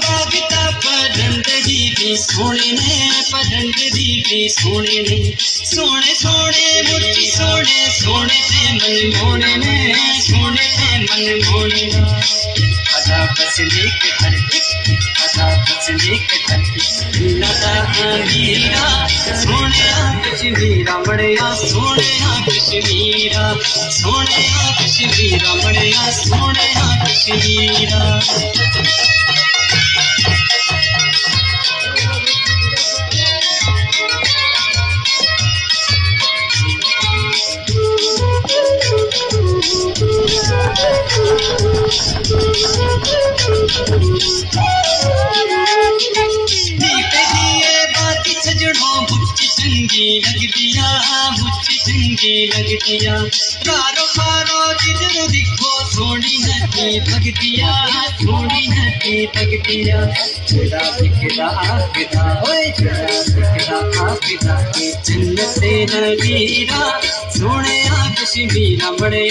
پاگتا پرند دی بھی سونے نے پرند دی بھی سونے نے سونے سونے مٹی سونے سونے تے من مونے نے سونے تے من مونے نے ادا بس لیک ہر ایک ادا بس لیک ہر ایک لگا امیرا سونے کشمیرا بڑیا سونے کشمیرا سونے کشمیرا بڑیا سونے کشمیرا بھگتیا کارو کارو جدر دکھو تھوڑی نتی بھگتیا سونی نتی بھگتیا چھڑا بکھرا آخدا ہوئے چھڑا بکھرا آخدا جنت نبیرہ سونے آ کشمیرہ بڑے